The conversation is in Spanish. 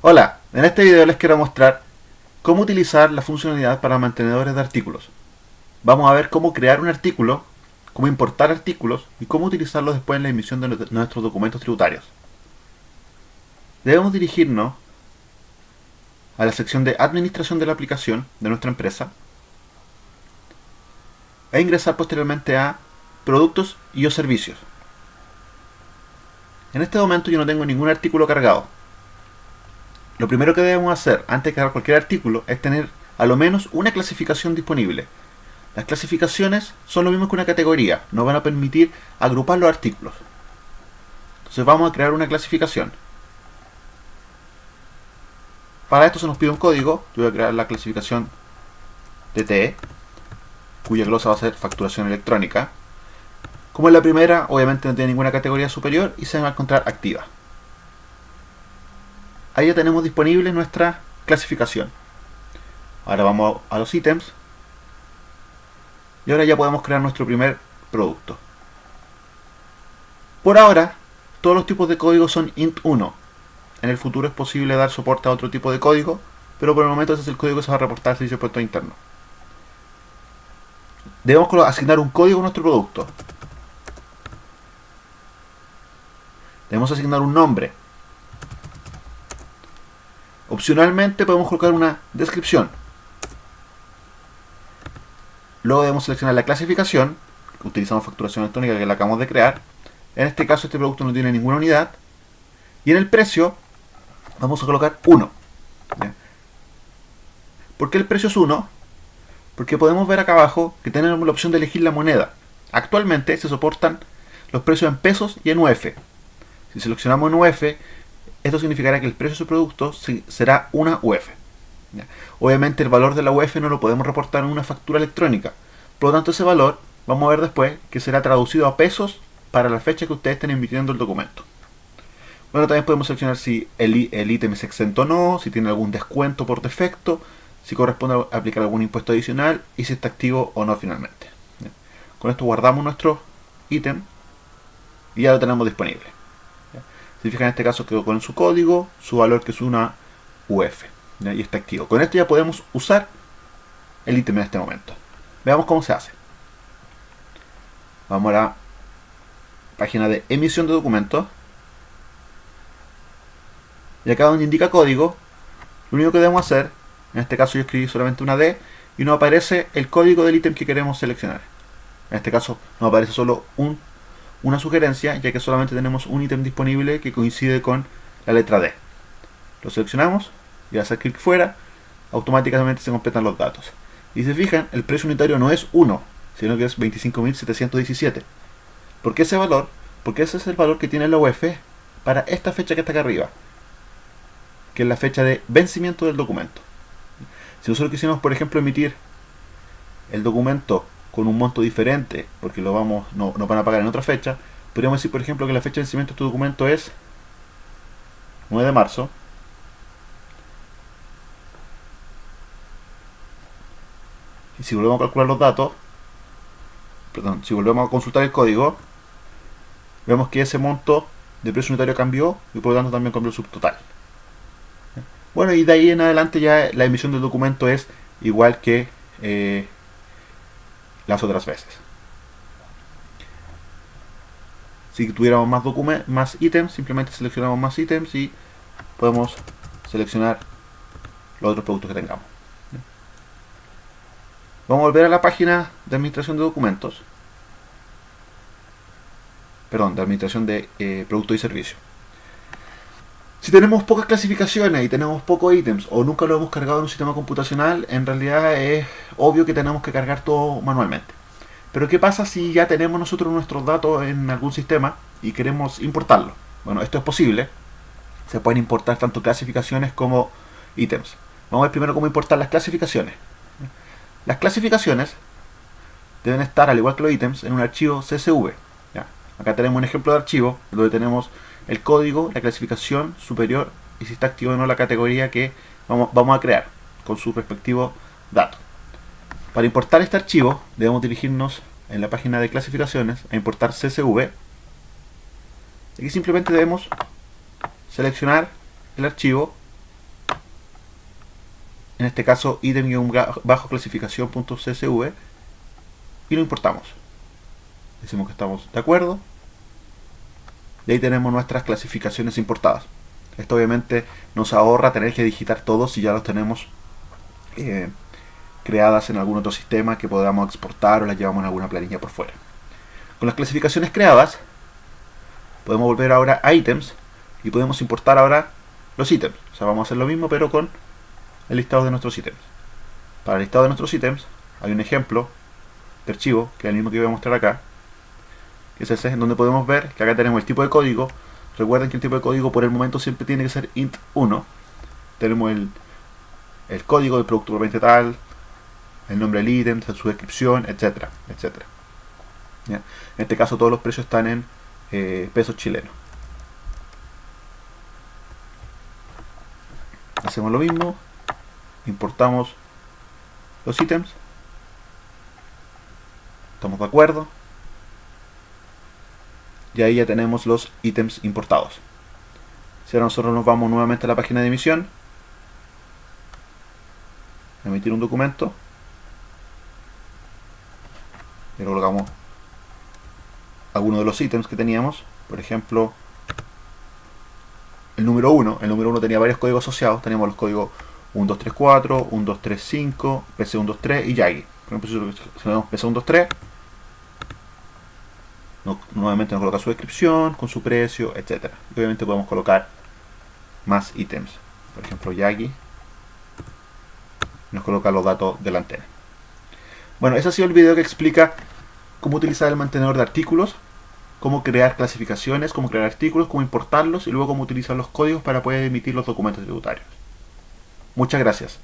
Hola, en este video les quiero mostrar cómo utilizar la funcionalidad para mantenedores de artículos. Vamos a ver cómo crear un artículo, cómo importar artículos y cómo utilizarlos después en la emisión de nuestros documentos tributarios. Debemos dirigirnos a la sección de administración de la aplicación de nuestra empresa e ingresar posteriormente a productos y o servicios. En este momento yo no tengo ningún artículo cargado. Lo primero que debemos hacer antes de cargar cualquier artículo es tener a lo menos una clasificación disponible. Las clasificaciones son lo mismo que una categoría, nos van a permitir agrupar los artículos. Entonces vamos a crear una clasificación. Para esto se nos pide un código, yo voy a crear la clasificación DTE, cuya glosa va a ser facturación electrónica. Como es la primera, obviamente no tiene ninguna categoría superior y se va a encontrar activa. Ahí ya tenemos disponible nuestra clasificación. Ahora vamos a los ítems. Y ahora ya podemos crear nuestro primer producto. Por ahora, todos los tipos de código son int1. En el futuro es posible dar soporte a otro tipo de código, pero por el momento ese es el código que se va a reportar al servicio de puerto interno. Debemos asignar un código a nuestro producto. Debemos asignar un nombre. Opcionalmente podemos colocar una descripción. Luego debemos seleccionar la clasificación. Utilizamos facturación electrónica que la acabamos de crear. En este caso este producto no tiene ninguna unidad. Y en el precio vamos a colocar 1. ¿Por qué el precio es 1? Porque podemos ver acá abajo que tenemos la opción de elegir la moneda. Actualmente se soportan los precios en pesos y en UF. Si seleccionamos en UF, esto significará que el precio de su producto será una UF. Obviamente el valor de la UF no lo podemos reportar en una factura electrónica. Por lo tanto ese valor, vamos a ver después, que será traducido a pesos para la fecha que ustedes estén emitiendo el documento. Bueno, también podemos seleccionar si el, ítem es exento o no, si tiene algún descuento por defecto, si corresponde a aplicar algún impuesto adicional y si está activo o no finalmente. Con esto guardamos nuestro ítem y ya lo tenemos disponible. Si fijan en este caso quedó con su código, su valor que es una UF y está activo. Con esto ya podemos usar el ítem en este momento. Veamos cómo se hace. Vamos a la página de emisión de documentos y acá donde indica código, lo único que debemos hacer, en este caso yo escribí solamente una D, y nos aparece el código del ítem que queremos seleccionar. En este caso nos aparece solo un, una sugerencia, ya que solamente tenemos un ítem disponible que coincide con la letra D. Lo seleccionamos y al hacer clic fuera, automáticamente se completan los datos. Y si se fijan, el precio unitario no es 1, sino que es 25.717. ¿Por qué ese valor? Porque ese es el valor que tiene la UF para esta fecha que está acá arriba que es la fecha de vencimiento del documento. Si nosotros quisiéramos, por ejemplo, emitir el documento con un monto diferente, porque lo vamos no, no van a pagar en otra fecha, podríamos decir, por ejemplo, que la fecha de vencimiento de este documento es 9 de marzo. Y si volvemos a calcular los datos, perdón, si volvemos a consultar el código, vemos que ese monto de precio unitario cambió y por lo tanto también cambió el subtotal. Bueno, y de ahí en adelante ya la emisión del documento es igual que eh, las otras veces. Si tuviéramos más, más ítems, simplemente seleccionamos más ítems y podemos seleccionar los otros productos que tengamos. Vamos a volver a la página de administración de documentos. Perdón, de administración de eh, productos y servicios. Si tenemos pocas clasificaciones y tenemos pocos ítems o nunca lo hemos cargado en un sistema computacional, en realidad es obvio que tenemos que cargar todo manualmente. Pero ¿qué pasa si ya tenemos nosotros nuestros datos en algún sistema y queremos importarlo? Bueno, esto es posible. Se pueden importar tanto clasificaciones como ítems. Vamos a ver primero cómo importar las clasificaciones. Las clasificaciones deben estar, al igual que los ítems, en un archivo CSV. Acá tenemos un ejemplo de archivo donde tenemos el código, la clasificación superior y si está activo o no la categoría que vamos, vamos a crear con su respectivo dato. Para importar este archivo debemos dirigirnos en la página de clasificaciones a importar CSV. Aquí simplemente debemos seleccionar el archivo en este caso item-bajo clasificación.csv y lo importamos. Decimos que estamos de acuerdo. Y ahí tenemos nuestras clasificaciones importadas. Esto obviamente nos ahorra tener que digitar todos si ya los tenemos eh, creadas en algún otro sistema que podamos exportar o las llevamos en alguna planilla por fuera. Con las clasificaciones creadas, podemos volver ahora a ítems y podemos importar ahora los ítems. O sea, vamos a hacer lo mismo pero con el listado de nuestros ítems. Para el listado de nuestros ítems hay un ejemplo de archivo, que es el mismo que voy a mostrar acá, ese, en donde podemos ver que acá tenemos el tipo de código. Recuerden que el tipo de código por el momento siempre tiene que ser int1. Tenemos el, el código del producto propiamente tal, el nombre del ítem, su descripción, etcétera, etcétera. En este caso todos los precios están en eh, pesos chilenos. Hacemos lo mismo, importamos los ítems, estamos de acuerdo, y ahí ya tenemos los ítems importados. Si ahora nosotros nos vamos nuevamente a la página de emisión, emitir un documento, y colocamos algunos de los ítems que teníamos, por ejemplo, el número 1, el número 1 tenía varios códigos asociados, teníamos los códigos 1234, 1235, PC123 y Yagi. Por ejemplo, si tenemos PC123, nuevamente nos coloca su descripción, con su precio, etc. Y obviamente podemos colocar más ítems. Por ejemplo, Yagi nos coloca los datos de la antena. Bueno, ese ha sido el video que explica cómo utilizar el mantenedor de artículos, cómo crear clasificaciones, cómo crear artículos, cómo importarlos y luego cómo utilizar los códigos para poder emitir los documentos tributarios. Muchas gracias.